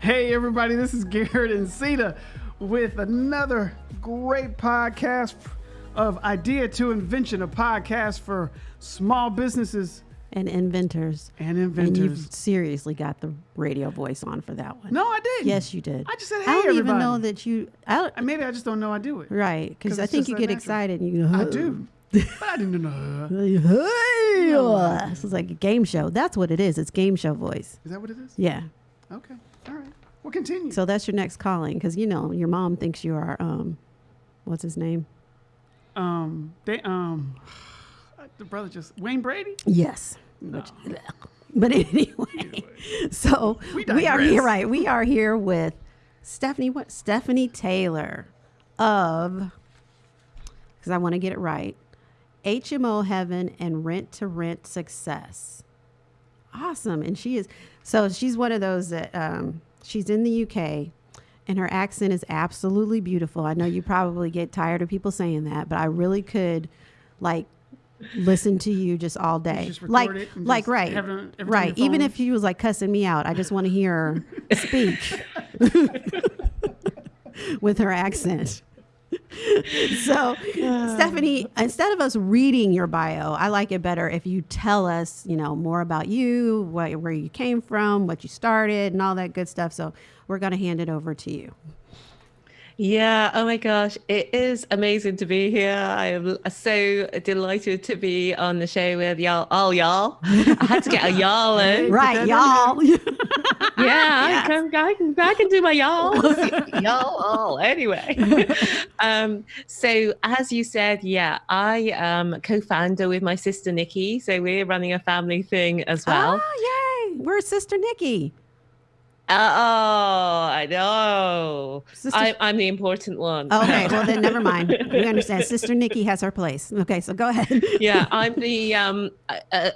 Hey, everybody, this is Garrett and Sita with another great podcast of Idea to Invention, a podcast for small businesses and inventors. and And inventors. you've seriously got the radio voice on for that one. no, I did. Yes, you did. I just said, hey, I "Hey, don't even know that you. I Maybe I just don't know I do it. Right, 'Cause because I think you get natural. excited and you go. I do. but I didn't know. Hey, oh, so it's like a game show. That's what it is. It's game show voice. Is that what it is? Yeah. Okay. We'll continue. So that's your next calling because you know your mom thinks you are um, what's his name? um, they um, the brother just Wayne Brady. Yes. Which- but anyway, so We we, are here, right? We are here with Stephanie. What? Stephanie Taylor of, because I want to get it right, HMO Heaven and Rent to Rent Success. Awesome, and she is so she's one of those that um, she's in the UK. And her accent is absolutely beautiful. I know you probably get tired of people saying that, but I really could, like, listen to you just all day. just like, like right, have it on- everything on right. Even if she was like cussing me out, I just want to hear her speak with her accent. so, Stephanie, um. instead of us reading your bio, I like it better if you tell us, you know, more about you, what, where you came from, what you started, and all that good stuff. So, we're going to hand it over to you. Yeah, oh my gosh, it is amazing to be here. I am so delighted to be on the show with y'all. All y'all. I had to get a y'all in. Right, y'all. Yeah, I, can, I, can, I can do my y'all. y'all all. Anyway. um, so, as you said, yeah, I am co founder with my sister Nikki. So, we're running a family thing as well. Oh, yay. We're Sister Nikki. Oh, I know. Sister- I, I'm the important one. Okay, well, then never mind. We understand. Sister Nikki has her place. Okay, so go ahead. yeah, I'm the um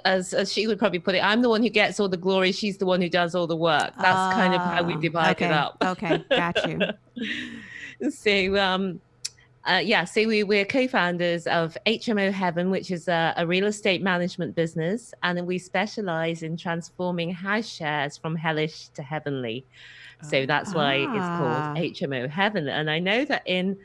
as as she would probably put it, I'm the one who gets all the glory. She's the one who does all the work. That's kind of how we Ah, divide okay, it up. Okay, got you. so um. Uh, yeah, so we, we're co-founders of HMO Heaven, which is a, a real estate management business, and we specialize in transforming house shares from hellish to heavenly. So that's why it's Ah. called HMO Heaven. And I know that in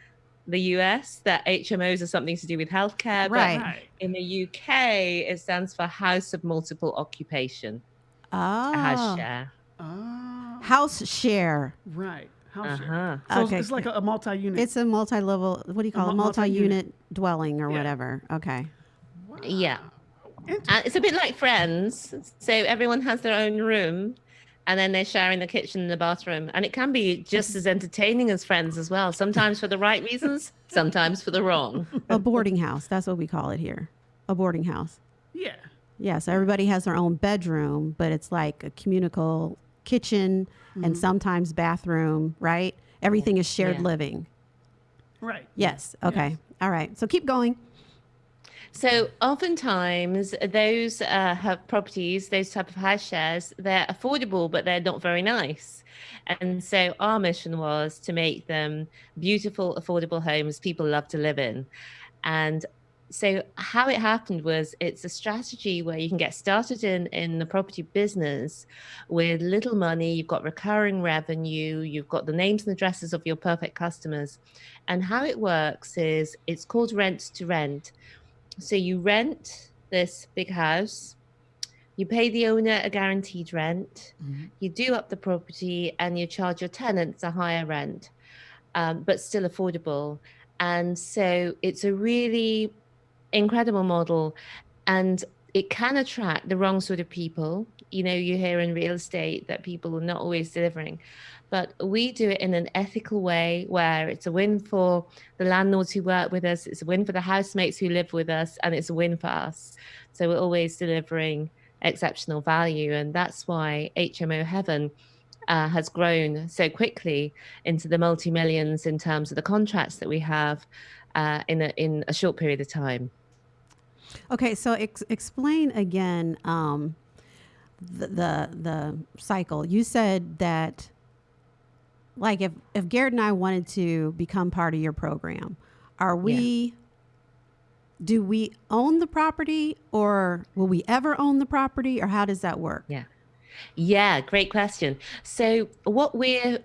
the US, that HMOs are something to do with healthcare, but Right. Right. in the UK, it stands for House of Multiple Occupation, a house Oh, share. Oh. house share. Right. House uh-huh. So Okay. it's, it's like a, a multi-unit. It's a multi-level. What do you call A it? mu- multi-unit. Multi-unit dwelling or Yeah. whatever. Okay. Wow. Yeah. Inter- And it's a bit like Friends. So everyone has their own room, and then they're sharing the kitchen and the bathroom. And it can be just as entertaining as Friends as well. Sometimes for the right reasons, sometimes for the wrong. A boarding house. That's what we call it here. A boarding house. yeah. Yeah. So everybody has their own bedroom, but it's like a communal kitchen and sometimes bathroom. Right. Everything is shared Yeah. living. Right. Yes. Okay. All right. So keep going. So oftentimes those uh, have properties, those type of house shares, they're affordable, but they're not very nice. And so our mission was to make them beautiful, affordable homes people love to live in. And so how it happened was it's a strategy where you can get started in in the property business with little money you've got recurring revenue you've got the names and addresses of your perfect customers and how it works is it's called rent to rent so you rent this big house, you pay the owner a guaranteed rent, Mhm. you do up the property, and you charge your tenants a higher rent, um, but still affordable. And so it's a really incredible model, and it can attract the wrong sort of people. You know, you hear in real estate that people are not always delivering, but we do it in an ethical way where it's a win for the landlords who work with us, it's a win for the housemates who live with us, and it's a win for us. So we're always delivering exceptional value, and that's why HMO Heaven. Uh, has grown so quickly into the multi millions in terms of the contracts that we have uh, in a in a short period of time. Okay, so ex- explain again um, the, the the cycle. You said that, like, if if Garrett and I wanted to become part of your program, are we? Do we own the property, or will we ever own the property, or how does that work? Yeah. Yeah, great question. So what we're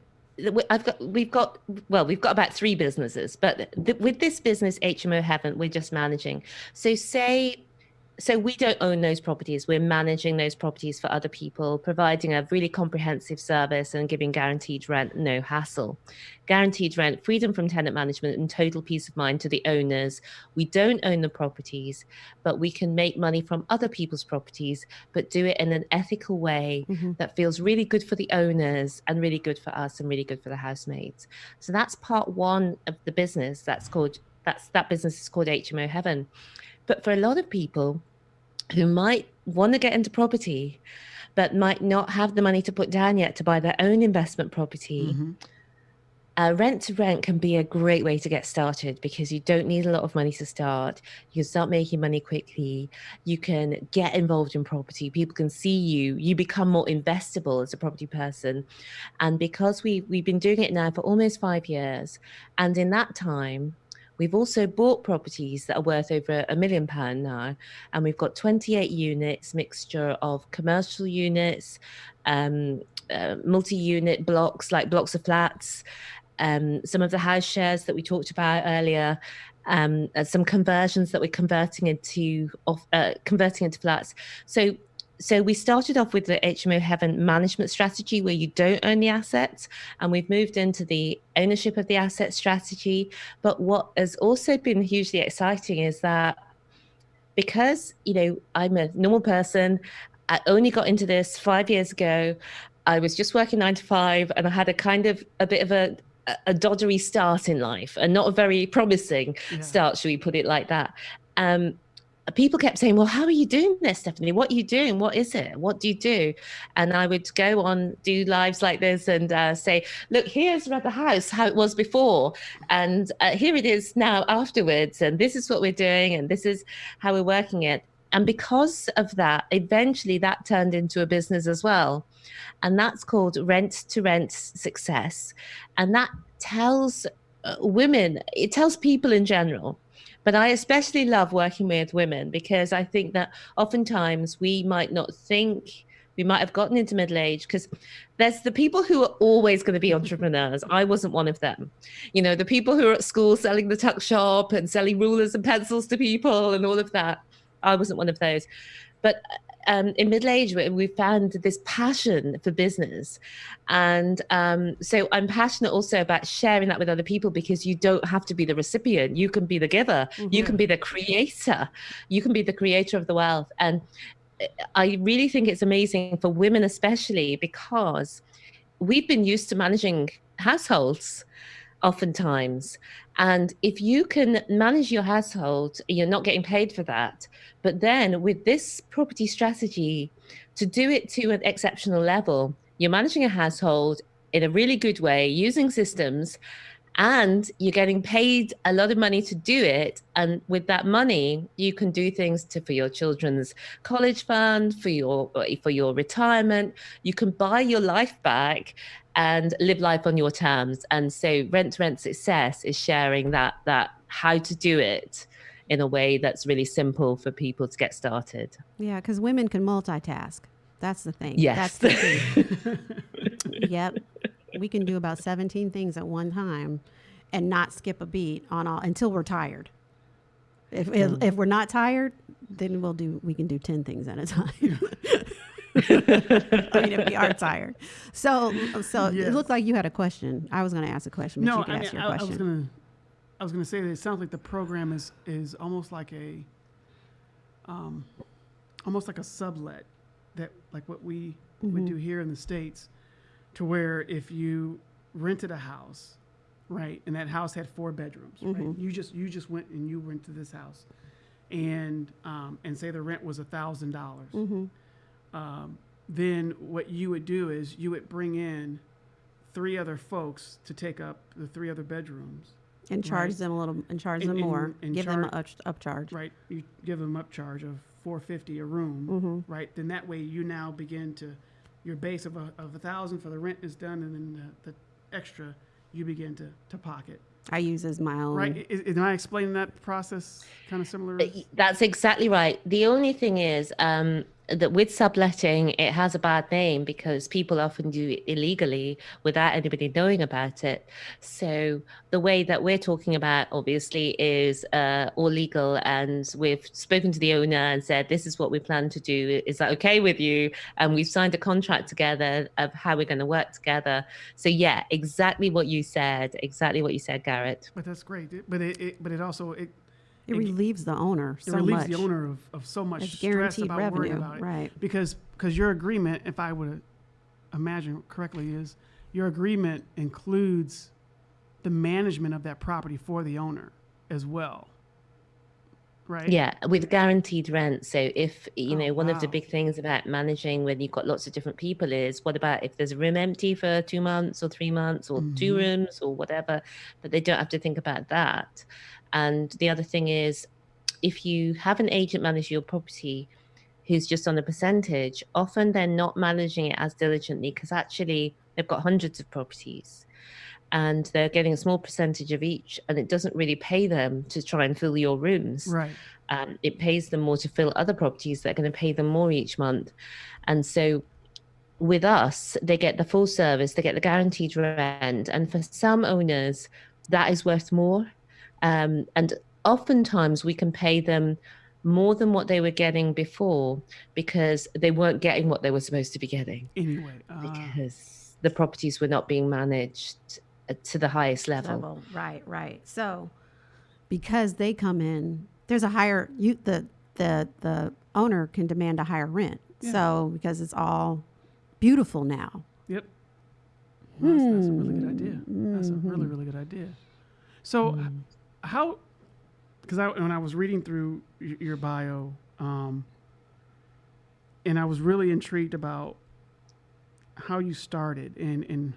I've got we've got well we've got about three businesses, but th- with this business HMO Heaven, we're just managing. So say so we don't own those properties. We're managing those properties for other people providing a really comprehensive service and giving guaranteed rent no hassle. Guaranteed rent freedom from tenant management and total peace of mind to the owners. We don't own the properties but we can make money from other people's properties but do it in an ethical way mm-hmm. that feels really good for the owners and really good for us and really good for the housemates. So that's part one of the business that's called that's that business is called hmo heaven but for a lot of people who might want to get into property, but might not have the money to put down yet to buy their own investment property, mm-hmm. uh, rent to rent can be a great way to get started because you don't need a lot of money to start. You can start making money quickly. You can get involved in property. People can see you. You become more investable as a property person. And because we, we've been doing it now for almost five years, and in that time, We've also bought properties that are worth over a million pound now, and we've got 28 units, mixture of commercial units, um, uh, multi-unit blocks like blocks of flats, um, some of the house shares that we talked about earlier, um, some conversions that we're converting into off, uh, converting into flats. So so we started off with the HMO Heaven management strategy where you don't own the assets, and we've moved into the ownership of the asset strategy. But what has also been hugely exciting is that because you know I'm a normal person, I only got into this five years ago. I was just working nine to five, and I had a kind of a bit of a a doddery start in life, and not a very promising yeah. start, should we put it like that? Um, people kept saying, Well, how are you doing this, Stephanie? What are you doing? What is it? What do you do? And I would go on, do lives like this and uh, say, Look, here's the house, how it was before. And uh, here it is now afterwards. And this is what we're doing. And this is how we're working it. And because of that, eventually that turned into a business as well. And that's called Rent to Rent Success. And that tells uh, women, it tells people in general but I especially love working with women because I think that oftentimes we might not think we might have gotten into middle age because there's the people who are always going to be entrepreneurs. I wasn't one of them. You know, the people who are at school selling the tuck shop and selling rulers and pencils to people and all of that. I wasn't one of those. But um, in middle age, we found this passion for business. And um, so I'm passionate also about sharing that with other people because you don't have to be the recipient. You can be the giver, mm-hmm. you can mm-hmm. be the creator, you can be the creator of the wealth. And I really think it's amazing for women, especially because we've been used to managing households oftentimes. And if you can manage your household, you're not getting paid for that. But then with this property strategy, to do it to an exceptional level, you're managing a household in a really good way using systems and you're getting paid a lot of money to do it and with that money you can do things to for your children's college fund for your for your retirement you can buy your life back and live life on your terms. And so rent to rent success is sharing that that how to do it in a way that's really simple for people to get started. Yeah, because women can multitask. That's the thing. Yes. That's the thing. yep. We can do about 17 things at one time and not skip a beat on all until we're tired. If, if, mm. if we're not tired, then we'll do we can do 10 things at a time. I mean, if we are tired. So, so yes. it looked like you had a question. I was going to ask a question, but no, you can I ask mean, your I, question. I was going to, I was going to say that it sounds like the program is is almost like a, um, almost like a sublet, that like what we mm-hmm. would do here in the states, to where if you rented a house, right, and that house had four bedrooms, mm-hmm. right, you just you just went and you rented this house, and um, and say the rent was a thousand dollars. Mm-hmm. Um, then what you would do is you would bring in three other folks to take up the three other bedrooms and charge right? them a little and charge and, them more. and, and give char- them an up, upcharge. right you give them upcharge of 450 a room mm-hmm. right? Then that way you now begin to your base of a, of a thousand for the rent is done and then the, the extra you begin to, to pocket I use as my own. Right. Is, am I explaining that process kind of similar? That's exactly right. The only thing is, um, that with subletting, it has a bad name because people often do it illegally without anybody knowing about it. So the way that we're talking about, obviously, is uh, all legal, and we've spoken to the owner and said, "This is what we plan to do. Is that okay with you?" And we've signed a contract together of how we're going to work together. So yeah, exactly what you said. Exactly what you said, Garrett. But that's great. But it, it but it also it, It relieves the owner So it relieves much. the owner of, of so much It's stress guaranteed about worrying revenue, about it. right. Because because your agreement, if I would imagine correctly, is your agreement includes the management of that property for the owner as well. Right? Yeah, with guaranteed rent. So if you Oh, know, one of the big things about managing when you've got lots of different people is what about if there's a room empty for two months or three months or two Mhm. rooms or whatever, that they don't have to think about that. And the other thing is if you have an agent manage your property who's just on a percentage, often they're not managing it as diligently because actually they've got hundreds of properties and they're getting a small percentage of each and it doesn't really pay them to try and fill your rooms Right. um, it pays them more to fill other properties that are going to pay them more each month. And so with us, they get the full service, they get the guaranteed rent. And for some owners, that is worth more. Um, and oftentimes we can pay them more than what they were getting before because they weren't getting what they were supposed to be getting Anyway. Uh, because the properties were not being managed uh, to the highest level. level. Right, right. So because they come in, there's a higher you the the the owner can demand a higher rent. Yeah. So because it's all beautiful now. Yep. Well, that's, that's a really good idea. That's a really, really good idea. So, h- how? Because I, when I was reading through your bio, um, and I was really intrigued about how you started, and and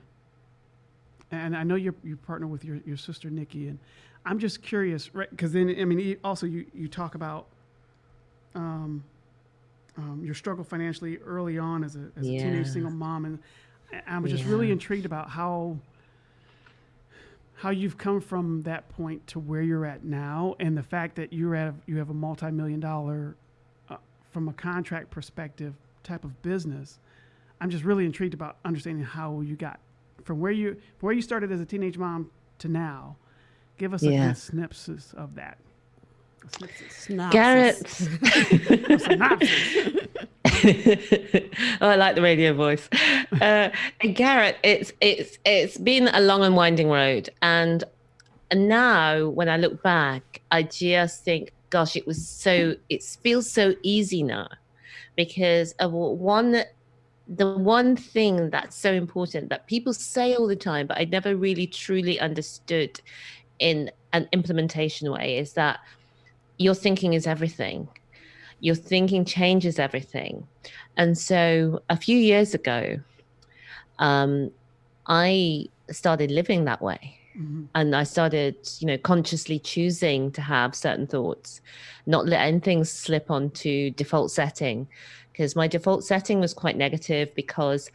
and I know you you partner with your your sister Nikki, and I'm just curious, right? Because then I mean, also you you talk about. Um, um, your struggle financially early on as a, as a teenage single mom, and I- I was just really intrigued about how how you've come from that point to where you're at now, and the fact that you're at you have a multi-million dollar, uh, from a contract perspective, type of business. I'm just really intrigued about understanding how you got from where you from where you started as a teenage mom to now. Give us a Yeah. good synopsis of that. A synopsis. Synopsis. Garrett. A synopsis. oh, I like the radio voice. Uh, Garrett, it's it's it's been a long and winding road, and now when I look back, I just think, gosh, it was so. It feels so easy now, because of one. The one thing that's so important that people say all the time, but I never really truly understood in an implementation way is that your thinking is everything your thinking changes everything. And so a few years ago, um, I started living that way. Mhm. And I started, you know, consciously choosing to have certain thoughts, not letting things slip onto default setting. Because my default setting was quite negative because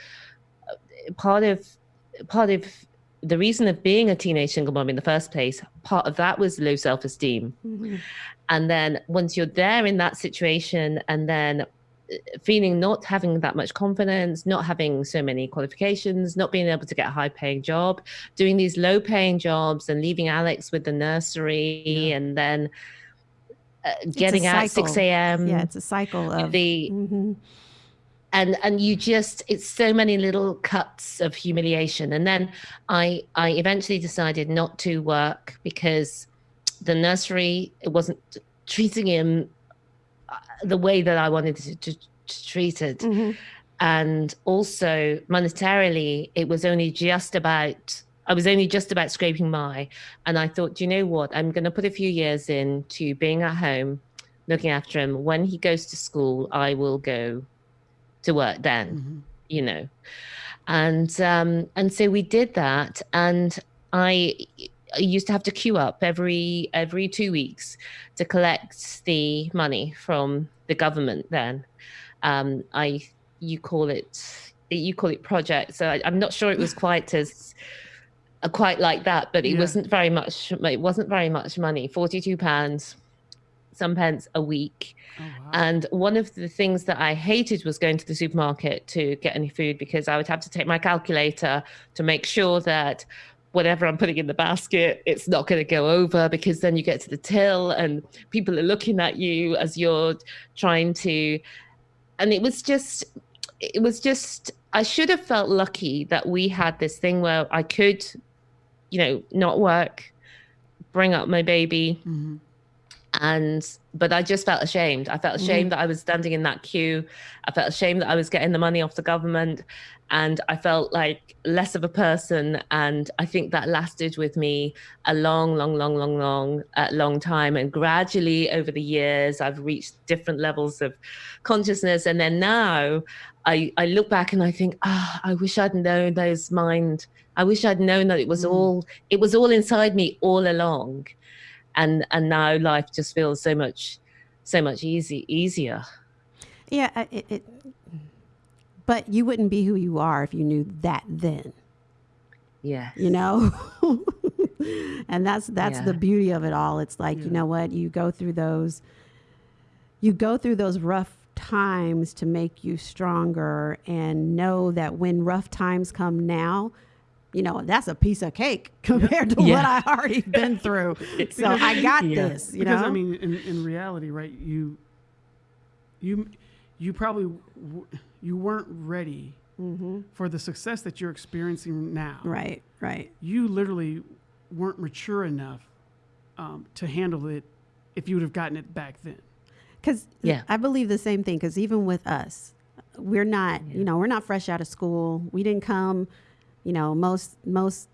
uh, part of part of the reason of being a teenage single mom in the first place, part of that was low self-esteem Mhm. and then once you're there in that situation and then uh, feeling not having that much confidence not having so many qualifications not being able to get a high paying job doing these low paying jobs and leaving alex with the nursery Yeah. and then uh, getting out 6 a.m yeah, it's a cycle of the Mhm. And and you just it's so many little cuts of humiliation. And then i i eventually decided not to work because the nursery it wasn't treating him uh, the way that i wanted to, to, to treat it. Mhm. and also monetarily it was only just about i was only just about scraping by. And i thought you know what? I'm going to put a few years in to being at home looking after him. When he goes to school i will go to work then Mhm. you know and um and so we did that and i I used to have to queue up every every two weeks to collect the money from the government then um i you call it you call it project so I, i'm not sure it was quite as uh, quite like that but it Yeah. wasn't very much it wasn't very much money 42 pounds some pence a week. Oh, wow. And one of the things that I hated was going to the supermarket to get any food because I would have to take my calculator to make sure that whatever I'm putting in the basket, it's not going to go over because then you get to the till and people are looking at you as you're trying to. And it was just, it was just, I should have felt lucky that we had this thing where I could, you know, not work, bring up my baby, Mhm. And but I just felt ashamed. I felt ashamed that I was standing in that queue. I felt ashamed that I was getting the money off the government, and I felt like less of a person. And I think that lasted with me a long, long, long, long, long, uh, long time. And gradually over the years, I've reached different levels of consciousness. And then now, I I look back and I think, ah, I wish I'd known those mind. I wish I'd known that it was Mm. all it was all inside me all along and and now life just feels so much so much easy easier. Yeah, it, it, but you wouldn't be who you are if you knew that then. yeah you know? And that's that's the beauty of it all. It's like you know what? You go through those you go through those rough times to make you stronger and know that when rough times come now you know that's a piece of cake compared to what i already been through so i got Yeah. this you because know I mean, in, in reality, right? You, you, you probably w- you weren't ready hmm for the success that you're experiencing now. right right You literally weren't mature enough um, to handle it if you would have gotten it back then. Because Yeah. I believe the same thing. Because even with us, we're not, you know, we're not fresh out of school. We didn't come, you know, most most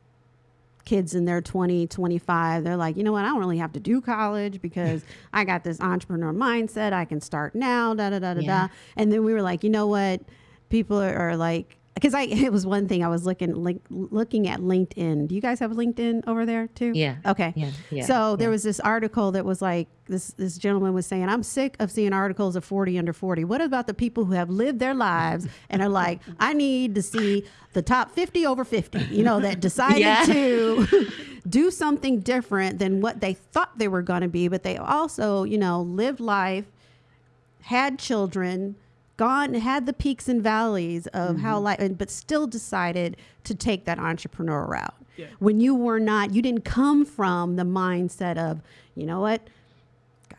kids in their 20, 25, they're like, you know what, I don't really have to do college because I got this entrepreneur mindset. I can start now, da da da da Yeah. da. And then we were like, you know what, people are, are like. Because I, it was one thing I was looking, link, looking at LinkedIn. Do you guys have LinkedIn over there too? yeah Okay. yeah yeah So there yeah. was this article that was like this this gentleman was saying, I'm sick of seeing articles of 40 under 40. What about the people who have lived their lives and are like, I need to see the top 50 over 50, you know, that decided Yeah. to do something different than what they thought they were going to be, but they also, you know, lived life, had children, gone had the peaks and valleys of how mm-hmm. life but still decided to take that entrepreneur route. Yeah. when you were not you didn't come from the mindset of you know what?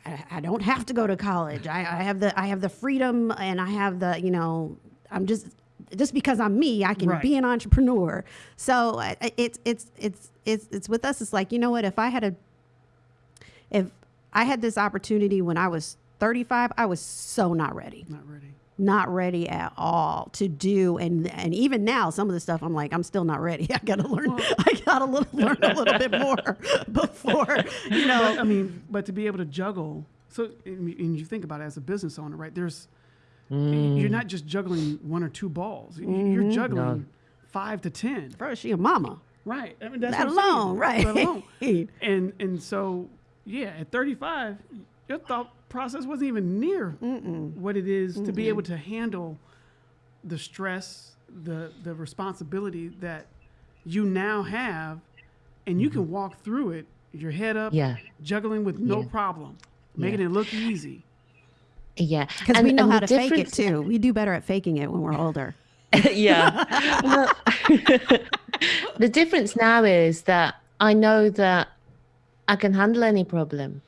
I, I don't have to go to college. I, I have the i have the freedom and i have the you know i'm just just because i'm me i can Right. be an entrepreneur. So I- it's it's it's it's it's with us. It's like you know what? If i had a if i had this opportunity when i was 35 i was so not ready. Not ready. Not ready at all to do and and even now some of the stuff I'm like I'm still not ready. I got to learn I got to learn a little bit more before you know But, I mean, but to be able to juggle. So, and you think about it as a business owner, right? There's, mm. you're not just juggling one or two balls. You- You're mm-hmm. juggling five to ten. bro she a mama. Right. I mean, that's Let what saying. alone, right. Let alone. And and so yeah, at 35, your thought process wasn't even near what it is to be able to handle the stress, the the responsibility that you now have, and you can mm-hmm. walk through it, your head up, yeah juggling with no Yeah. problem, making Yeah. it look easy. yeah Cuz we know how the to fake it too. We do better at faking it when we're older. yeah. Well, the difference now is that I know that I can handle any problem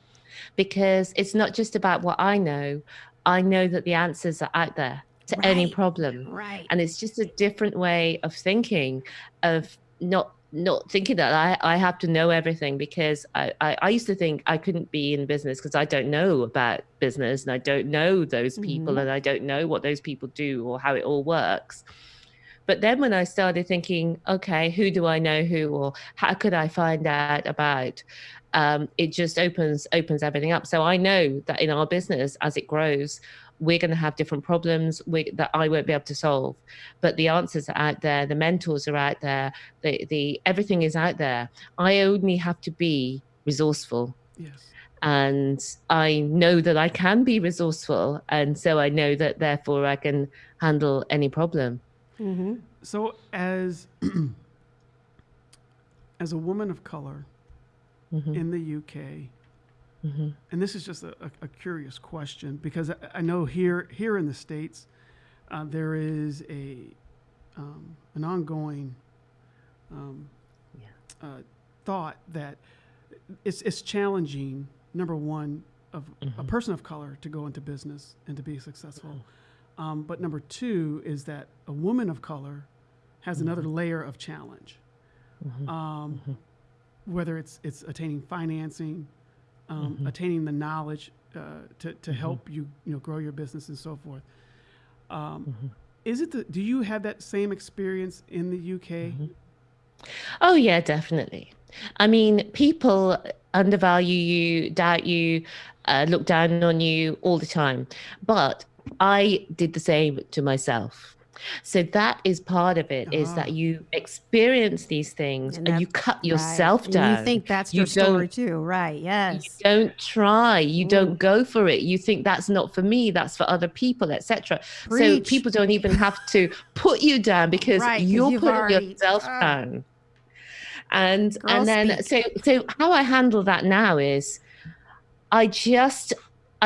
because it's not just about what I know. I know that the answers are out there to any problem. Right. And it's just a different way of thinking, of not not thinking that I, I have to know everything because I, I, I used to think I couldn't be in business because I don't know about business and I don't know those people Mhm. and I don't know what those people do or how it all works. But then when I started thinking, okay, who do I know who or how could I find out about? Um, it just opens opens everything up. So I know that in our business, as it grows, we're going to have different problems we, that I won't be able to solve. But the answers are out there, the mentors are out there, the the everything is out there. I only have to be resourceful Yes. and I know that I can be resourceful, and so I know that therefore I can handle any problem. Mhm. So as as a woman of color Mhm. in the UK, Mhm. and this is just a, a, a curious question because I, I know here here in the states uh, there is a um, an ongoing um, Yeah. uh, thought that it's it's challenging. Number one, of a person of color to go into business and to be successful. Um, but number two is that a woman of color has another layer of challenge. Um, Whether it's it's attaining financing, um, attaining the knowledge uh, to to help you you know grow your business and so forth. Um, Is it the? Do you have that same experience in the UK? Oh, yeah, definitely. I mean, people undervalue you, doubt you, uh, look down on you all the time. But I did the same to myself. So that is part of it is Ah. that you experience these things And and, you cut yourself right. And down. you think that's You your story too, right? Yes. You don't try you Mm. don't go for it you think that's not for me that's for other people etc so people don't even have to put you down because Right, you're putting already- yourself Ah. down and and then speak. so so how i handle that now is i just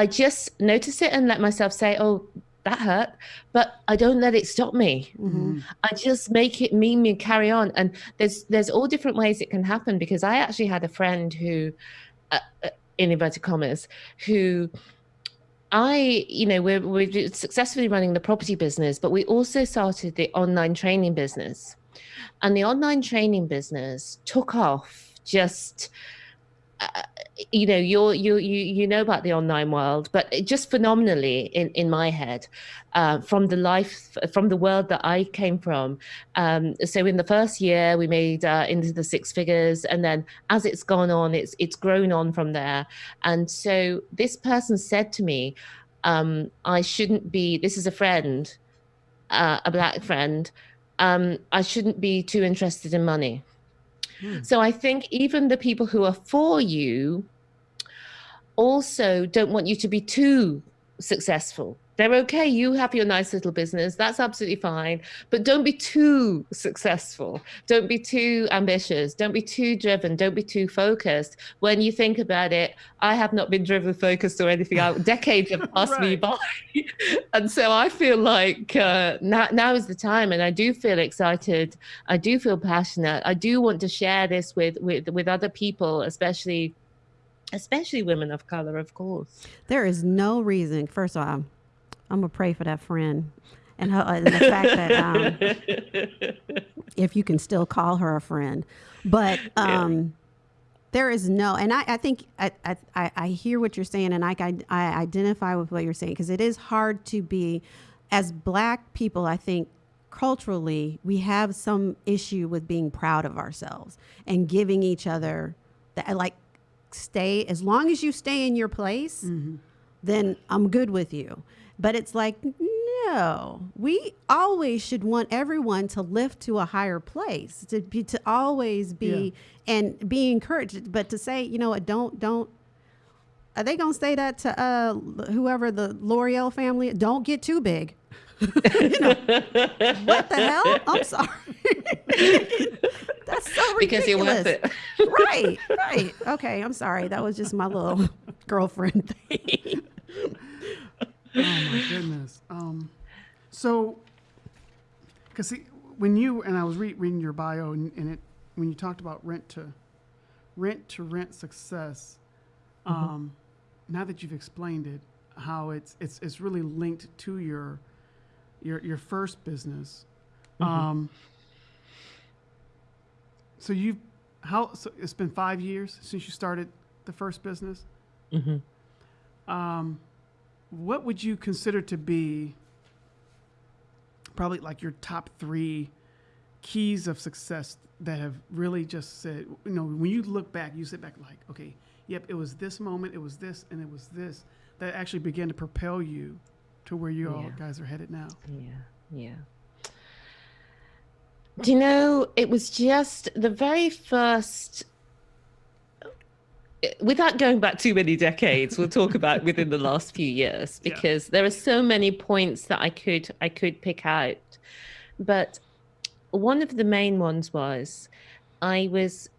i just notice it and let myself say oh that hurt but i don't let it stop me Mhm. I just make it mean me and carry on. And there's there's all different ways it can happen because I actually had a friend who, uh, uh, in inverted commas, who I, you know, we're we're successfully running the property business, but we also started the online training business, and the online training business took off just. Uh, you know you're you you you know about the online world but just phenomenally in in my head uh, from the life from the world that i came from. Um, so in the first year we made uh, into the six figures and then as it's gone on it's it's grown on from there. And so this person said to me um, i shouldn't be this is a friend uh, a black friend um, i shouldn't be too interested in money Hmm. so i think even the people who are for you also don't want you to be too successful. They're okay. You have your nice little business. That's absolutely fine. But don't be too successful. Don't be too ambitious. Don't be too driven. Don't be too focused. When you think about it, I have not been driven, focused, or anything. I, decades have passed me by. and so I feel like uh, now, now is the time. And I do feel excited. I do feel passionate. I do want to share this with, with, with other people, especially especially women of color, of course. There is no reason. First of all, I'm gonna pray for that friend, and, her, and the fact that um, if you can still call her a friend, but um, there is no. And I, I think I, I, I hear what you're saying, and I, I, I identify with what you're saying because it is hard to be, as Black people. I think culturally we have some issue with being proud of ourselves and giving each other that like stay as long as you stay in your place then I'm good with you. But it's like, no, we always should want everyone to lift to a higher place, to be, to always be and be encouraged. But to say, you know what, don't, don't, are they going to say that to uh, whoever the L'Oreal family? Don't get too big. You know, what the hell? I'm sorry. That's so ridiculous. because you're worth it. right, right. Okay, I'm sorry. That was just my little girlfriend thing. Oh my goodness. Um, so, because see, when you and I was re- reading your bio, and, and it when you talked about rent to rent to rent success, um, now that you've explained it, how it's it's it's really linked to your your your first business. Um, so you've how so it's been five years since you started the first business. Mhm. Um, what would you consider to be probably like your top three keys of success that have really just said, you know, when you look back, you sit back like, okay, yep, it was this moment, it was this, and it was this that actually began to propel you to where you all guys are headed now. Yeah, yeah. Do you know, it was just the very first, without going back too many decades, we'll talk about within the last few years Yeah. because there are so many points that I could I could pick out. But one of the main ones was I was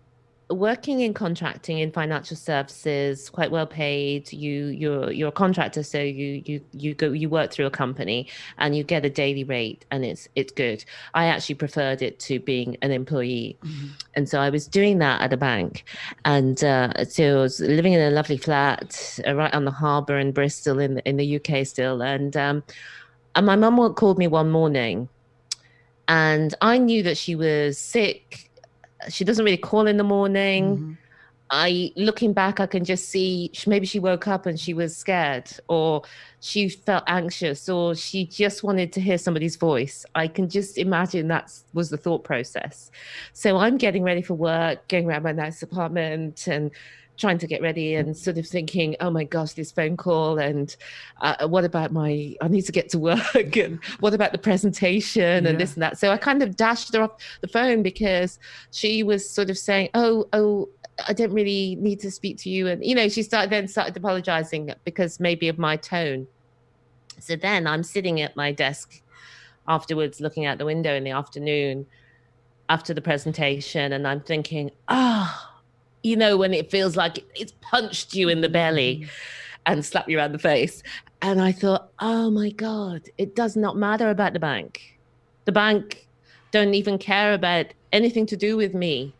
working in contracting in financial services, quite well paid. You you're you're a contractor, so you you you go you work through a company and you get a daily rate, and it's it's good. I actually preferred it to being an employee, Mm-hmm. and so I was doing that at a bank, and uh, so I was living in a lovely flat uh, right on the harbour in Bristol in in the UK still, and um, and my mum called me one morning, and I knew that she was sick she doesn't really call in the morning. Mhm. I looking back, I can just see maybe she woke up and she was scared, or she felt anxious, or she just wanted to hear somebody's voice. I can just imagine that was the thought process. So I'm getting ready for work, going around my nice apartment, and trying to get ready, and sort of thinking, "Oh my gosh, this phone call, and uh, what about my? I need to get to work, and what about the presentation, Yeah. and this and that." So I kind of dashed her off the phone because she was sort of saying, "Oh, oh, I don't really need to speak to you," and you know, she started then started apologizing because maybe of my tone. So then I'm sitting at my desk afterwards, looking out the window in the afternoon after the presentation, and I'm thinking, "Ah." You know, when it feels like it's punched you in the belly and slapped you around the face. And I thought, oh my God, it does not matter about the bank. The bank don't even care about anything to do with me.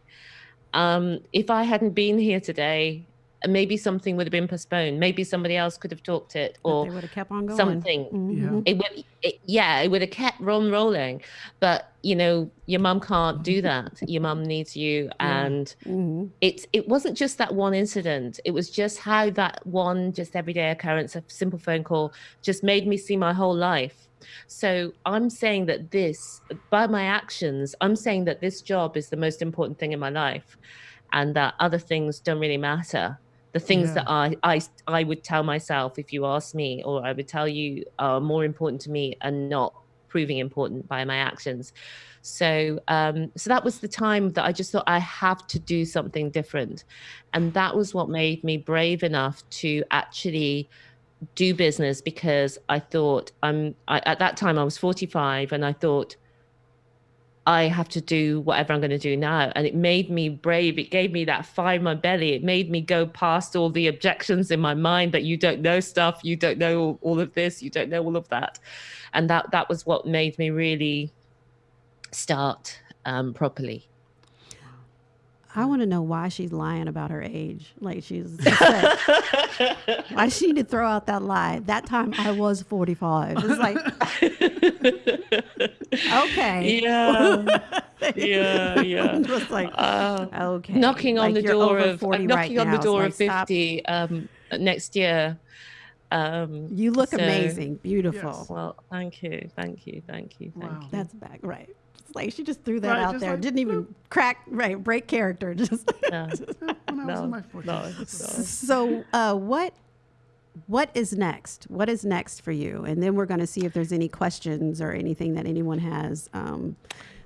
Um, if I hadn't been here today, maybe something would have been postponed. Maybe somebody else could have talked it But or they would have kept on going. something. Mhm. It would, it, yeah, it would have kept on rolling. But you know, your mum can't do that. Your mum needs you, Yeah. and Mhm. it it wasn't just that one incident it was just how that one just everyday occurrence a simple phone call just made me see my whole life so i'm saying that this by my actions i'm saying that this job is the most important thing in my life and that other things don't really matter the things Yeah. that I, I i would tell myself if you ask me or i would tell you are more important to me and not proving important by my actions so um, so that was the time that I just thought I have to do something different, and that was what made me brave enough to actually do business because I thought I'm I, at that time I was 45 and I thought I have to do whatever I'm going to do now. And it made me brave. It gave me that fire in my belly. It made me go past all the objections in my mind that you don't know stuff, you don't know all, of this, you don't know all of that. And that that was what made me really start um, properly. I want to know why she's lying about her age. Like she's upset. why she need to throw out that lie. That time I was 45. It's like, okay. Yeah. yeah, yeah. Just like, Uh, okay. knocking on Like, the door of 40 uh, knocking right on now. the It's door like, of 50 um, next year. Um, You look so- amazing. Beautiful. Yes. Well, thank you, thank you, thank you, thank Wow. you. That's back. Right. It's like she just threw that Right, out there. like, Didn't even crack, right, break character. Just No, when I was in my 40s. no, no. so uh, what what is next what is next for you and then we're going to see if there's any questions or anything that anyone has um,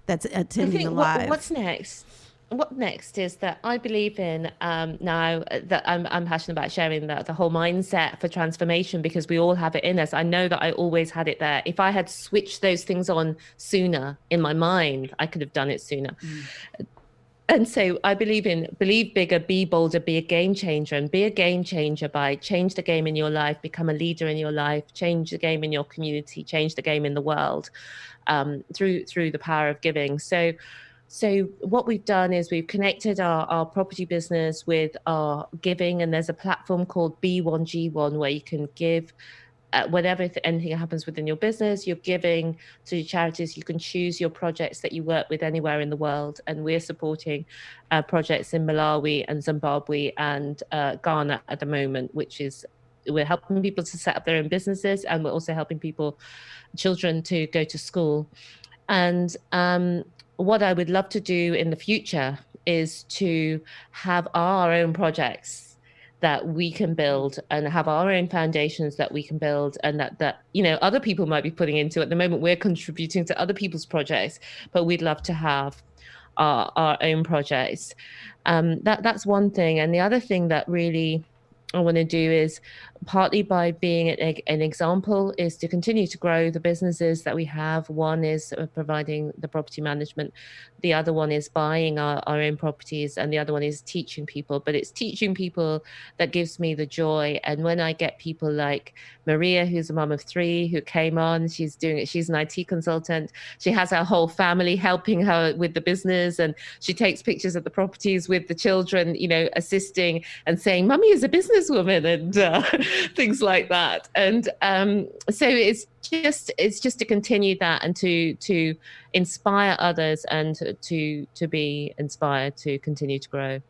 that's attending think the what, live what's next? What next is that I believe in um, now that I'm, I'm passionate about sharing that the whole mindset for transformation because we all have it in us. I know that I always had it there. If I had switched those things on sooner in my mind, I could have done it sooner. And so I believe in believe bigger, be bolder, be a game changer, and be a game changer by change the game in your life, become a leader in your life, change the game in your community, change the game in the world um, through through the power of giving. So, so what we've done is we've connected our, our property business with our giving, and there's a platform called B1G1 where you can give. Uh, whenever th- anything happens within your business, you're giving to your charities. You can choose your projects that you work with anywhere in the world, and we're supporting uh, projects in Malawi and Zimbabwe and uh, Ghana at the moment, which is we're helping people to set up their own businesses, and we're also helping people, children, to go to school. And um, what I would love to do in the future is to have our own projects that we can build and have our own foundations that we can build and that that you know other people might be putting into. At the moment we're contributing to other people's projects but we'd love to have our, our own projects. Um, that that's one thing. And the other thing that really I want to do is partly by being an, an, example is to continue to grow the businesses that we have. One is uh, providing the property management. The other one is buying our, our own properties. And the other one is teaching people. But it's teaching people that gives me the joy. And when I get people like Maria, who's a mom of three, who came on, she's doing it. She's an IT consultant. She has her whole family helping her with the business. And she takes pictures of the properties with the children, you know, assisting and saying, Mummy is a businesswoman. And uh, things like that. And um, so it's just it's just to continue that and to to inspire others and to to be inspired to continue to grow.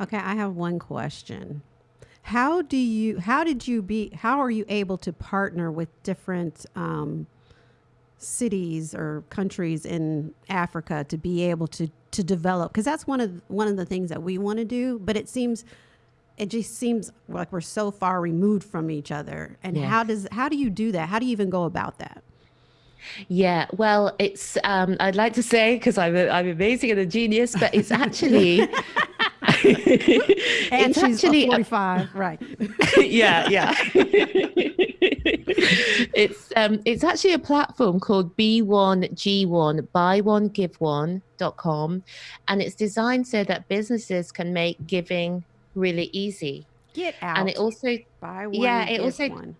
Okay, I have one question. How do you how did you be how are you able to partner with different um, cities or countries in Africa to be able to to develop because that's one of one of the things that we want to do but it seems it just seems like we're so far removed from each other. And yes. how does how do you do that? How do you even go about that? Yeah, well, it's um, I'd like to say because I'm a, I'm amazing and a genius, but it's actually and it's she's actually 45, right? yeah, yeah. it's um, it's actually a platform called B1G1 Buy One Give One.com, and it's designed so that businesses can make giving really easy. Get out. And it also buy one. Yeah, it also one.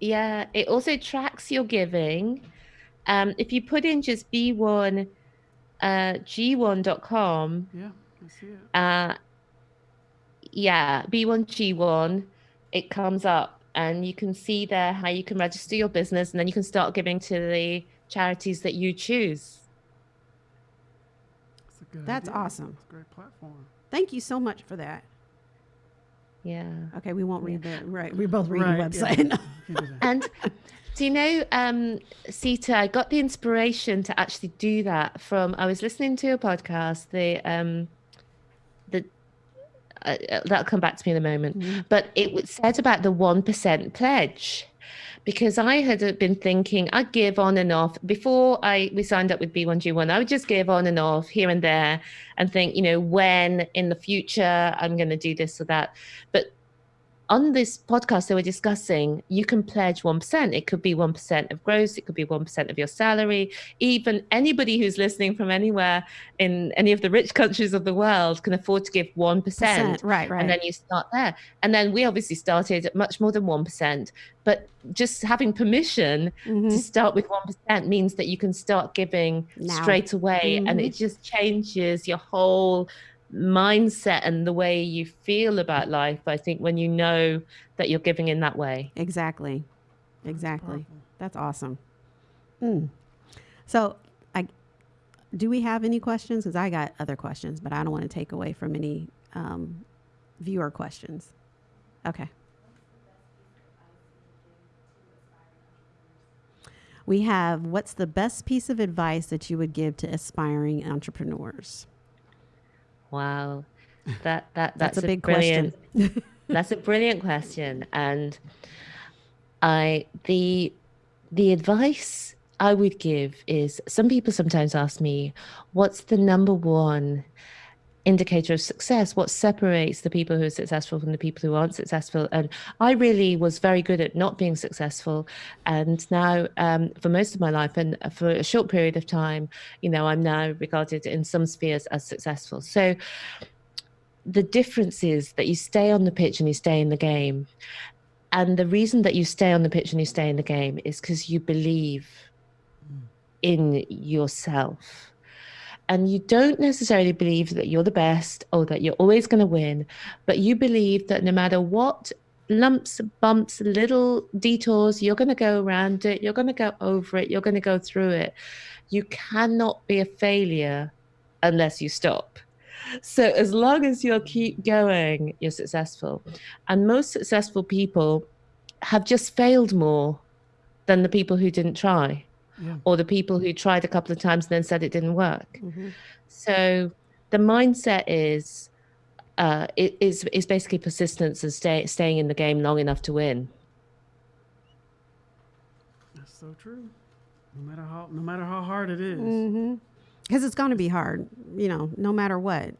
Yeah, it also tracks your giving. Um, if you put in just b1 uh, g1.com. Yeah, I see it. Uh, yeah, b1g1, it comes up and you can see there how you can register your business and then you can start giving to the charities that you choose. That's, That's awesome. That's a great platform. Thank you so much for that. Yeah. Okay, we won't read the right. We both read right, the website. Yeah. and do you know, um, Sita? I got the inspiration to actually do that from. I was listening to a podcast. The um, the uh, uh that'll come back to me in a moment. Mm-hmm. But it said about the one percent pledge because I had uh, been thinking I'd give on and off before I we signed up with B1G1. I would just give on and off here and there and think, you know, when in the future I'm going to do this or that. But on this podcast they were discussing you can pledge 1% it could be 1% of gross it could be 1% of your salary. Even anybody who's listening from anywhere in any of the rich countries of the world can afford to give 1% Percent, right right and then you start there. And then we obviously started at much more than 1% but just having permission mm-hmm. to start with 1% means that you can start giving now. straight away. Mm-hmm. and it just changes your whole mindset and the way you feel about life i think when you know that you're giving in that way. Exactly. Exactly. That's, that's awesome. Mm. so i do we have any questions? Because i got other questions but i don't want to take away from any um, viewer questions. Okay. We have what's the best piece of advice that you would give to aspiring entrepreneurs Wow, that that that's, that's a, a big question. that's a brilliant question, and I the the advice I would give is some people sometimes ask me, what's the number one indicator of success what separates the people who are successful from the people who aren't successful. And i really was very good at not being successful. And now um, for most of my life and for a short period of time you know i'm now regarded in some spheres as successful. So the difference is that you stay on the pitch and you stay in the game. And the reason that you stay on the pitch and you stay in the game is because you believe mm. in yourself and you don't necessarily believe that you're the best or that you're always going to win, but you believe that no matter what lumps, bumps, little detours, you're going to go around it, you're going to go over it, you're going to go through it. You cannot be a failure unless you stop. So as long as you keep going, you're successful. And most successful people have just failed more than the people who didn't try yeah. or the people who tried a couple of times and then said it didn't work. Mm-hmm. So the mindset is uh, it is is basically persistence and stay, staying in the game long enough to win. That's so true. No matter how no matter how hard it is. Mm-hmm. Because it's going to be hard, you know, no matter what.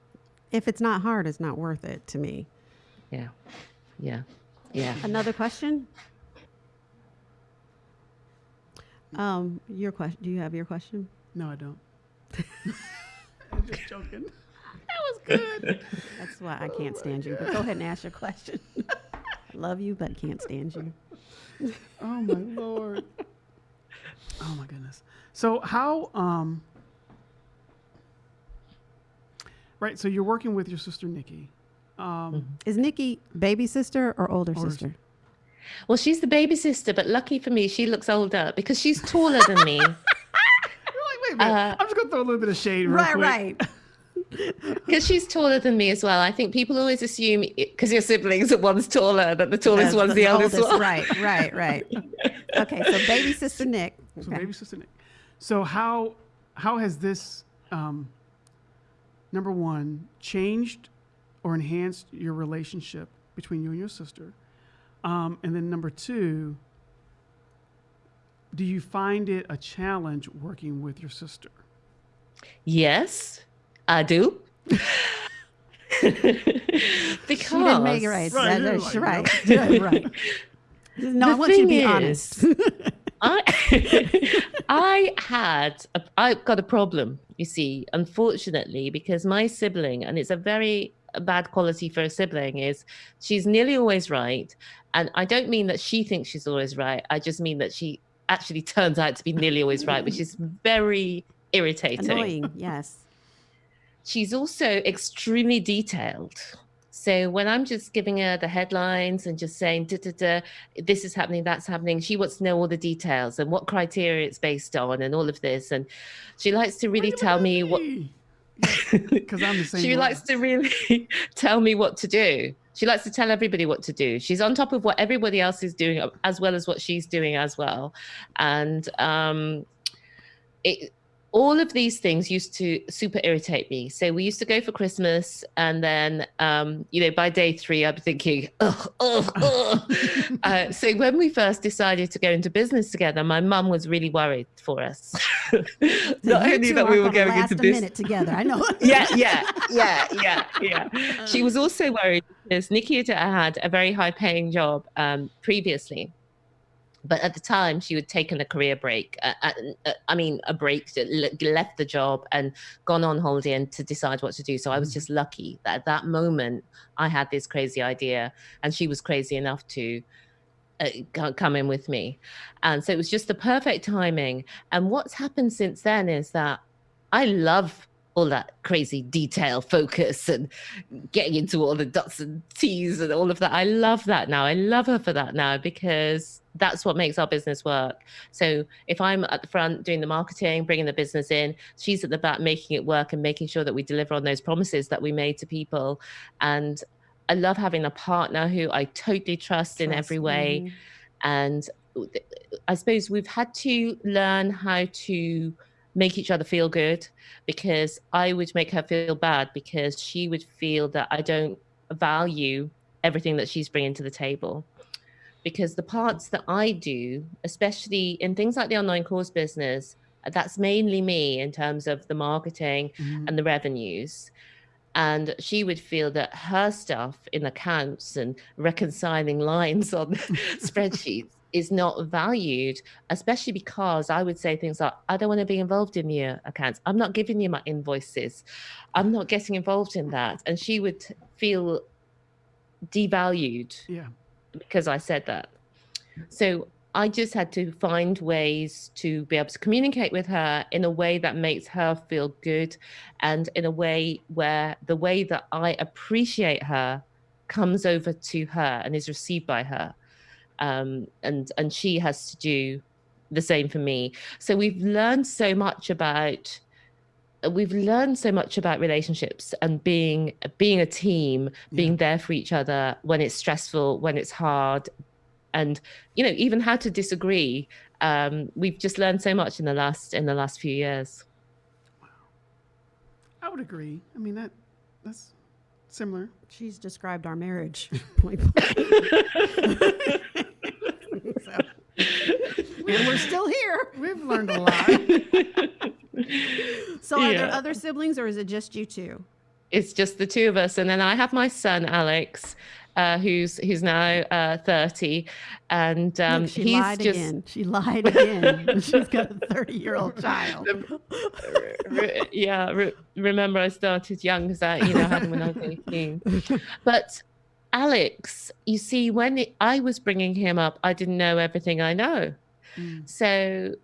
If it's not hard, it's not worth it to me. Yeah. yeah, yeah. Another question? Um, your question. Do you have your question? No, I don't. I'm just joking. That was good. That's why I can't stand you. But go ahead and ask your question. I love you, but can't stand you. Oh my lord. Oh my goodness. So how um Right, so you're working with your sister Nikki. Um Is Nikki baby sister or older, Older sister? Well, she's the baby sister, but lucky for me, she looks older because she's taller than me. you're like, wait a. Uh, I'm just gonna throw a little bit of shade real Right, quick. right. Because she's taller than me as well. I think people always assume because your siblings that one's taller, that the tallest Yes, one's the, eldest oldest, one. Right, right, right. Okay, so baby sister Nick. So baby sister Nick. So how how has this um number one changed or enhanced your relationship between you and your sister? Um, and then number two, do you find it a challenge working with your sister? Yes, I do. because She didn't make it right. Right, That- like, right. yeah. Yeah, right. No, The I want you to thing be is- honest. I I had a, I got a problem, you see, unfortunately, because my sibling, and it's a very bad quality for a sibling, is she's nearly always right. And I don't mean that she thinks she's always right. I just mean that she actually turns out to be nearly always right, which is very irritating. Annoying, yes. She's also extremely detailed. So when I'm just giving her the headlines and just saying, da, da, da, this is happening, that's happening, she wants to know all the details and what criteria it's based on and all of this. And she likes to really tell me what because I'm the same. she way. likes to really tell me what to do. She likes to tell everybody what to do. She's on top of what everybody else is doing, as well as what she's doing as well. And um, it, all of these things used to super irritate me. So we used to go for Christmas, and then um, you know by day three, I'd be thinking, uh, so when we first decided to go into business together, my mum was really worried for us. So Not only that we were last into business minute together. I know. yeah, yeah, yeah, yeah, yeah. She was also worried because Nikita had a very high paying job um, previously. But at the time, she had taken a career break. Uh, uh, I mean, a break, left the job and gone on holiday and to decide what to do. So I was just lucky that at that moment, I had this crazy idea, and she was crazy enough to uh, come in with me. And so it was just the perfect timing. And what's happened since then is that I love all that crazy detail focus and getting into all the dots and T's and all of that. I love that now. I love her for that now because that's what makes our business work. So if I'm at the front doing the marketing, bringing the business in, she's at the back making it work and making sure that we deliver on those promises that we made to people. And I love having a partner who I totally trust, in every Trust way me. and I suppose we've had to learn how to make each other feel good because I would make her feel bad because she would feel that I don't value everything that she's bringing to the table. Because the parts that I do, especially in things like the online course business, that's mainly me in terms of the marketing Mhm. and the revenues. And she would feel that her stuff in accounts and reconciling lines on spreadsheets is not valued, especially because I would say things like, I don't want to be involved in your accounts. I'm not giving you my invoices. I'm not getting involved in that. And she would feel devalued Yeah. Because I said that. So I just had to find ways to be able to communicate with her in a way that makes her feel good and in a way where the way that I appreciate her comes over to her and is received by her. Um, and and she has to do the same for me. So we've learned so much about we've learned so much about relationships and being being a team being there for each other when it's stressful when it's hard and you know even how to disagree um, we've just learned so much in the last in the last few years I would agree. I mean that that's similar. She's described our marriage point blank. So- and we're still here. We've learned a lot. So, are there other siblings, or is it just you two? it's just the two of us and then i have my son alex uh, who's who's now uh, 30, and um, Look, she he's lied just again. She lied again. She's got a 30 year old child. re- yeah. Re- remember, I started young because I, you know, had him when I was 18. But Alex, you see, when it, I was bringing him up, I didn't know everything I know. Mm. So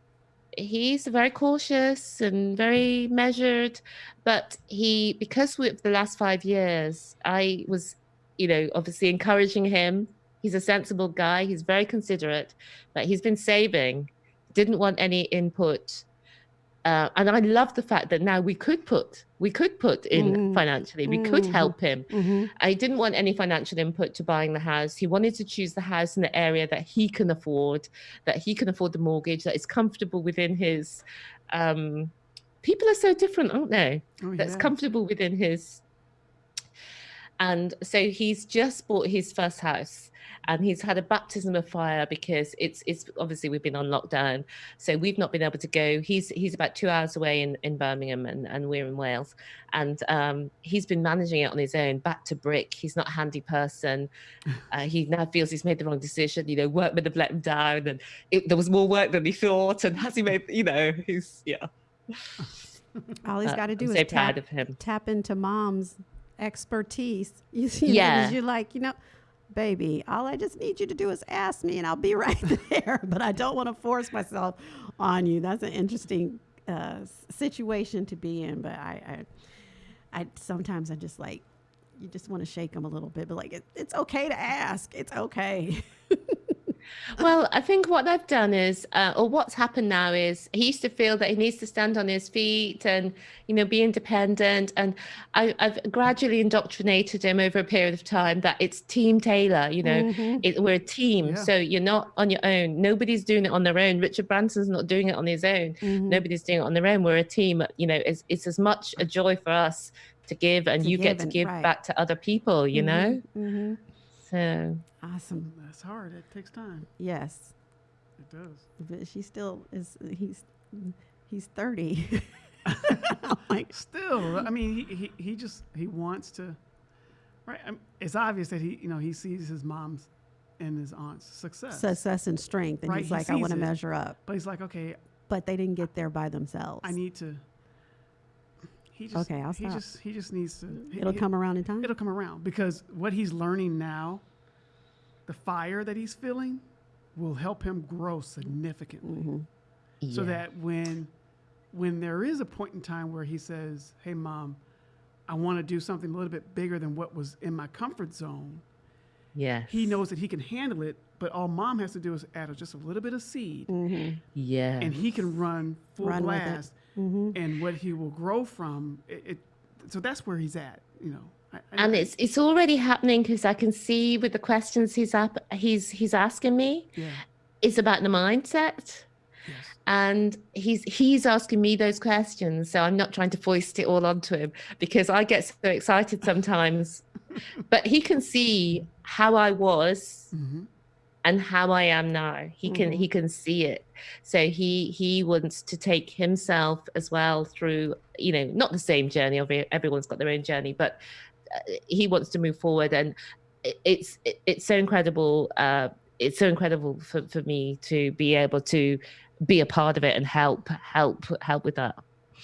he's very cautious and very measured. But he, because with the last five years, I was, you know, obviously encouraging him. He's a sensible guy. He's very considerate, but he's been saving. Didn't want any input. Uh, and I love the fact that now we could put we could put in Mhm. financially. We could Mhm. help him. Mhm. I didn't want any financial input to buying the house. He wanted to choose the house in the area that he can afford, that he can afford the mortgage, that is comfortable within his. Um, people are so different, aren't they? Oh, That's comfortable within his. And so he's just bought his first house, and he's had a baptism of fire because it's it's obviously we've been on lockdown, so we've not been able to go. He's he's about two hours away in in Birmingham, and and we're in Wales, and um, he's been managing it on his own, back to brick. He's not a handy person. Uh, he now feels he's made the wrong decision. You know, workmen have let him down, and it, there was more work than he thought. And has he made? You know, he's yeah. All he's Uh, got to do I'm is so tap, of him. tap into mom's expertise. You see, Yeah. you're like, you know, baby, all I just need you to do is ask me and I'll be right there. But I don't want to force myself on you. That's an interesting uh, situation to be in. But I, I, I sometimes I just like, you just want to shake them a little bit, but like, it, it's okay to ask. It's okay. Well, I think what they've done is, uh, or what's happened now is, he used to feel that he needs to stand on his feet and, you know, be independent. And I, I've gradually indoctrinated him over a period of time that it's Team Taylor. You know, Mhm. it, we're a team, Yeah. so you're not on your own. Nobody's doing it on their own. Richard Branson's not doing it on his own. Mhm. Nobody's doing it on their own. We're a team. You know, it's it's as much a joy for us to give, and To you give get to and- give right. back to other people. You know, hmm so Awesome. That's hard. It takes time. Yes. It does. But she still is, he's, he's 30. Like, Still, I mean, he, he, he just he wants to, right? I it's obvious that he you know he sees his mom's and his aunt's success, success and strength. And Right, he's he like, I want to measure up. but he's like, okay, But they didn't get there by themselves. I need to. He just, Okay, I'll he stop. just he just needs to. he- It'll he- come around in time. It'll come around because what he's learning now, the fire that he's feeling, will help him grow significantly. Mhm. so that when when there is a point in time where he says hey mom i want to do something a little bit bigger than what was in my comfort zone yes, he knows that he can handle it but all mom has to do is add just a little bit of seed Mhm. yeah, and he can run full Run with it. blast Mhm. and what he will grow from it, it so that's where he's at you know. I, I- and it's it's already happening because I can see with the questions he's up he's he's asking me yeah. it's about the mindset. Yes. And he's he's asking me those questions so i'm not trying to foist it all onto him because i get so excited sometimes. But he can see how i was hmm and how i am now. He can he can see it. So he he wants to take himself as well through you know not the same journey everyone's got their own journey but uh, he wants to move forward. And it's it's so incredible uh it's so incredible for, for me to be able to be a part of it and help help help with that.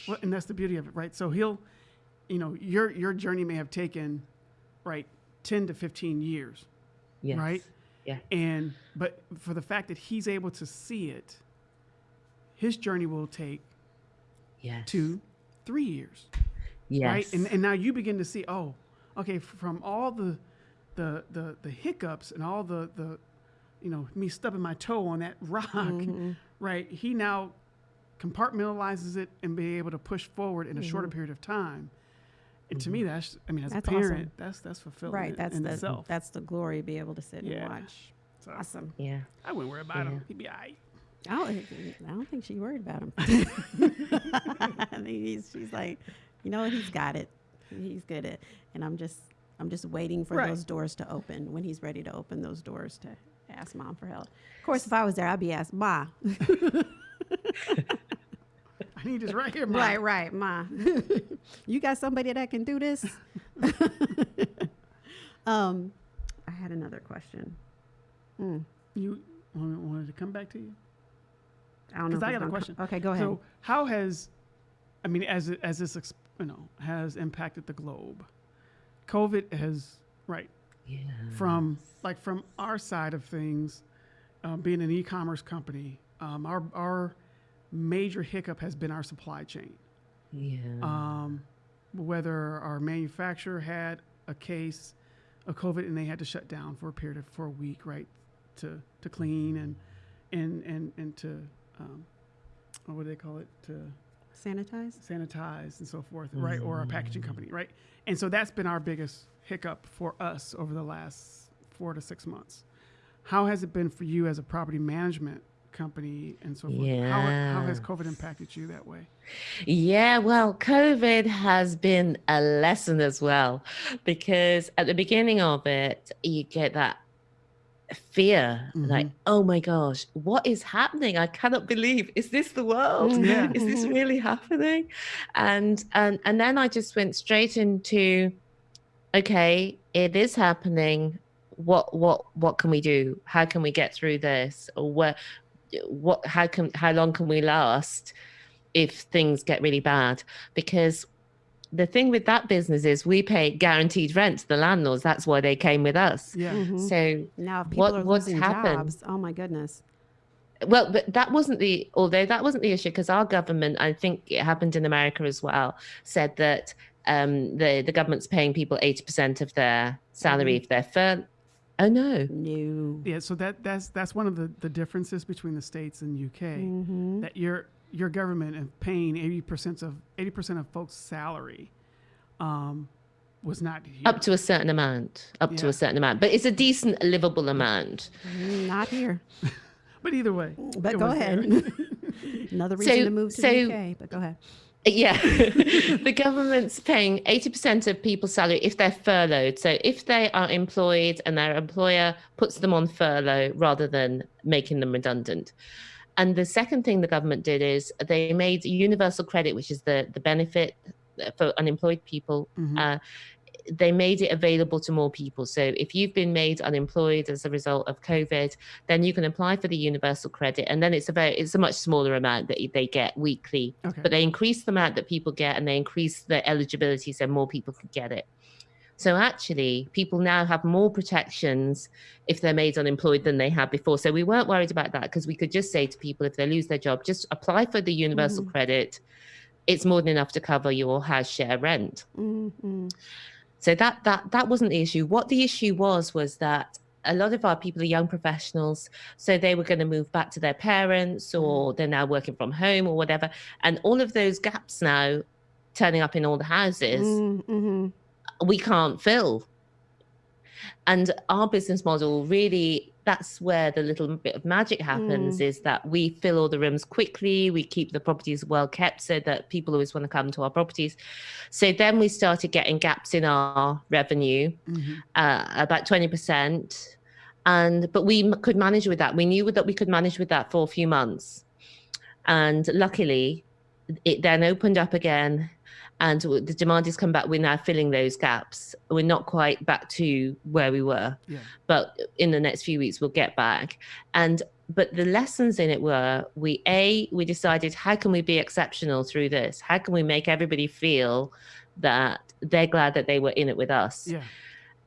Well, and that's the beauty of it, right? So he'll, you know, your your journey may have taken, right, ten to fifteen years, yes. right? Yeah And but for the fact that he's able to see it, his journey will take yes two, three years, yes right? And and now you begin to see, oh, okay, from all the, the the the hiccups and all the the, you know, me stubbing my toe on that rock, Mm-hmm. right? He now compartmentalizes it and be able to push forward in a shorter period of time. And to me, mm-hmm. that's I mean, as That's a parent, awesome. that's that's fulfilling Right. That's in the, itself. that's the glory, be able to sit Yeah. and watch. So Awesome. yeah I wouldn't worry about him. He'd be all right. I don't, I don't think she worried about him. I think he's, she's like, you know? He's got it. He's good at, and I'm just, I'm just waiting for Right. those doors to open when he's ready to open those doors to ask mom for help. Of course, if I was there, I'd be asked, Ma. I need this right here, Mom. right, right, Ma. you got somebody that can do this? um, I had another question. Mm, You want wanted to come back to you? I don't know. 'Cause if I got a gonna co- question. Okay, go ahead. So how has, I mean, as as this you know has impacted the globe, COVID has right Yeah. from like from our side of things, um, being an e-commerce company, um, our our major hiccup has been our supply chain. Yeah. Um, whether our manufacturer had a case of COVID and they had to shut down for a period of for a week, right, to to clean and and and and to um, what do they call it to Sanitize? sanitize and so forth, right? Or our packaging company, right? And so that's been our biggest hiccup for us over the last four to six months. How has it been for you as a property management company and so forth? How, how has COVID impacted you that way? Yeah, well, COVID has been a lesson as well, because at the beginning of it, you get that fear mm-hmm. like, oh my gosh, what is happening? I cannot believe, is this the world? Yeah. Is this really happening? And and and then I just went straight into, okay, it is happening. What what what can we do? How can we get through this? Or where what how can how long can we last if things get really bad? Because the thing with that business is we pay guaranteed rent to the landlords. That's why they came with us. Yeah. Mhm. So Now, people what- are what's losing happened? jobs, oh my goodness. Well, but that wasn't the, although that wasn't the issue, because our government, I think it happened in America as well, said that um, the, the government's paying people 80% of their salary if they're fur. Oh, no. No. Yeah, so that that's that's one of the, the differences between the states and UK. Mm-hmm. That your your government and paying eighty percent of eighty percent of folks' salary um, was not here. Up to a certain amount, up to a certain amount. But it's a decent, livable amount. Mm, Not here. but either way, But go ahead. Another reason So- to move to so- the UK. But go ahead. Yeah, the government's paying 80% of people's salary if they're furloughed. So if they are employed and their employer puts them on furlough rather than making them redundant. And the second thing the government did is they made universal credit, which is the, the benefit for unemployed people. Mhm. Uh, they made it available to more people. So if you've been made unemployed as a result of COVID, then you can apply for the universal credit, and then it's a very, it's a much smaller amount that they get weekly okay. but they increase the amount that people get and they increase the eligibility so more people could get it. So actually, people now have more protections if they're made unemployed than they had before. So we weren't worried about that because we could just say to people if they lose their job, just apply for the universal Mhm. credit. It's more than enough to cover your house share rent. Mm-hmm. So that that that wasn't the issue. What the issue was was that a lot of our people are young professionals, so they were going to move back to their parents, or they're now working from home, or whatever. And all of those gaps now turning up in all the houses, Mm-hmm. we can't fill. And our business model really that's where the little bit of magic happens is that we fill all the rooms quickly we keep the properties well kept so that people always want to come to our properties. So then we started getting gaps in our revenue Mhm. uh, about 20% and but we could manage with that. We knew that we could manage with that for a few months. And luckily it then opened up again and the demand has come back we're now filling those gaps. We're not quite back to where we were. Yeah. but in the next few weeks we'll get back. And but the lessons in it were we a we decided how can we be exceptional through this? How can we make everybody feel that they're glad that they were in it with us? Yeah.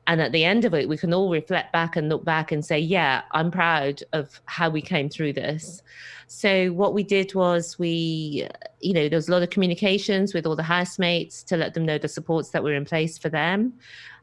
And at the end of it we can all reflect back and look back and say yeah i'm proud of how we came through this. So what we did was we you know there was a lot of communications with all the housemates to let them know the supports that were in place for them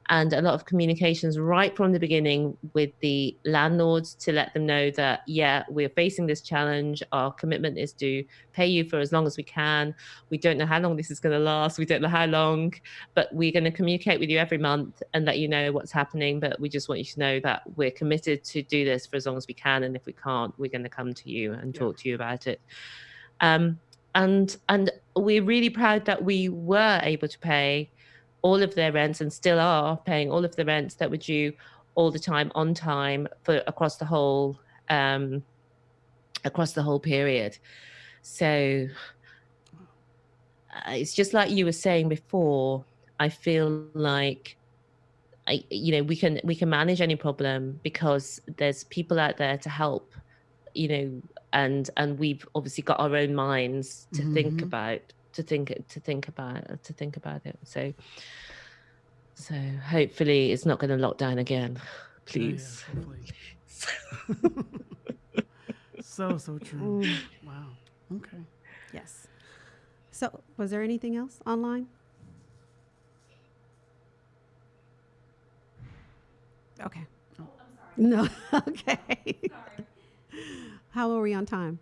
and a lot of communications right from the beginning with the landlords to let them know that yeah we're facing this challenge. Our commitment is to pay you for as long as we can. We don't know how long this is going to last. We don't know how long but we're going to communicate with you every month and let you know what's happening. But we just want you to know that we're committed to do this for as long as we can. And if we can't we're going to come to you and Yeah. talk to you about it. Um, and and we're really proud that we were able to pay all of their rents and still are paying all of the rents that were due all the time on time for across the whole um, across the whole period so uh, it's just like you were saying before i feel like I, you know we can we can manage any problem because there's people out there to help you know and and we've obviously got our own minds to think Mhm. about to think to think about to think about it so so hopefully it's not going to lock down again Yeah, please yeah, hopefully. so so true. Mm, Wow. Okay. yes. So, was there anything else online? Okay. Oh. No. okay. How are we on time?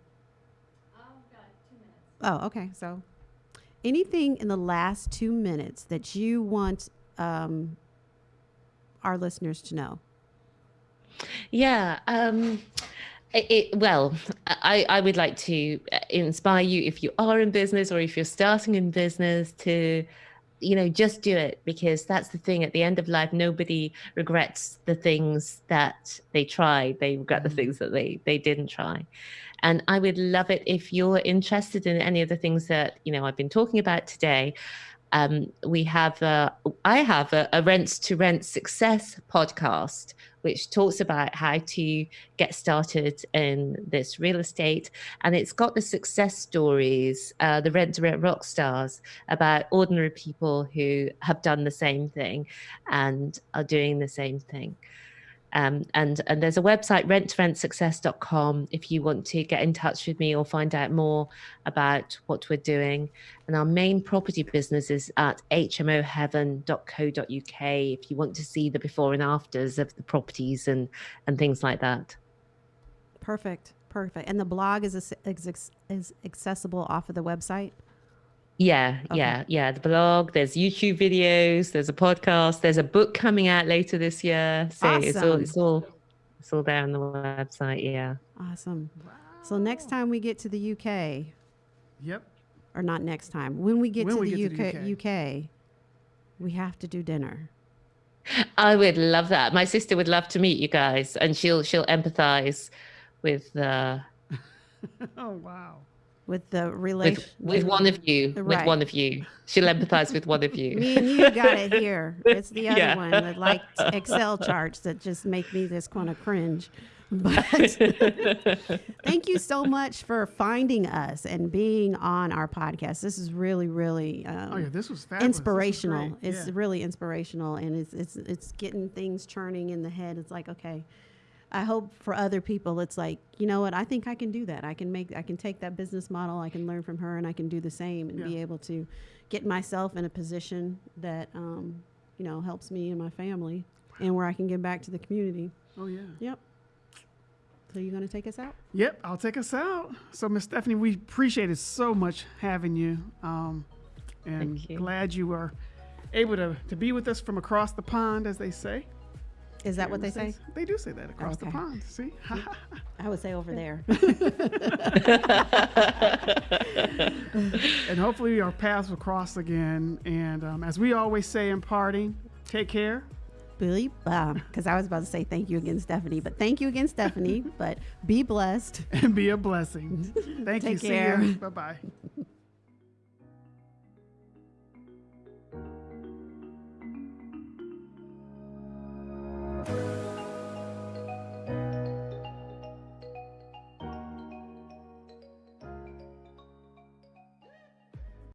Oh, okay. So, anything in the last two minutes that you want um, our listeners to know? Yeah. Um, it, well, I, I would like to uh, inspire you if you are in business or if you're starting in business to, you know, just do it because that's the thing. At the end of life, nobody regrets the things that they tried. They regret the Mhm. things that they they didn't try. And I would love it if you're interested in any of the things that you know I've been talking about today. Um, we have a, I have a, a rent to rent success podcast, which talks about how to get started in this real estate. And it's got the success stories, uh, the rent to rent rock stars about ordinary people who have done the same thing and are doing the same thing. Um, and and there's a website rent2rentsuccess.com if you want to get in touch with me or find out more about what we're doing and our main property business is at hmoheaven.co.uk if you want to see the before and afters of the properties and and things like that Perfect. Perfect. And the blog is, is, is accessible off of the website? Yeah Okay. yeah yeah the blog there's youtube videos there's a podcast there's a book coming out later this year so it's all it's all it's all there on the website yeah Awesome. So, next time we get to the UK, Yep. or not next time, when we get, When to, we the get to UK, UK, we have to do dinner. I would love that. My sister would love to meet you guys, and she'll she'll empathize with uh, Oh wow. With the with relation with one of you. Right. With one of you, she'll empathize with one of you. Me and you got it here. It's the other Yeah. one that like Excel charts that just make me just kind of cringe. But thank you so much for finding us and being on our podcast. This is really, really um, Oh yeah, this was fabulous. This was inspirational. It's really inspirational, and it's it's it's getting things churning in the head. It's like okay, I hope for other people, it's like you know what? I think I can do that. I can make I can take that business model. I can learn from her, and I can do the same and be able to get myself in a position that um, you know helps me and my family, and where I can give back to the community. Oh yeah. Yep. So you going to take us out? Yep, I'll take us out. So, Miss Stephanie, we appreciated so much having you, um, and Thank you. glad you were able to, to be with us from across the pond, as they say. Is that what they say? They do say that across the pond. See? I would say over there. and hopefully our paths will cross again. And um, as we always say in parting, take care. Billy, because I was about to say thank you again, Stephanie, but thank you again, Stephanie. but be blessed. and be a blessing. Thank you. Take See care. you. Bye bye. Bye.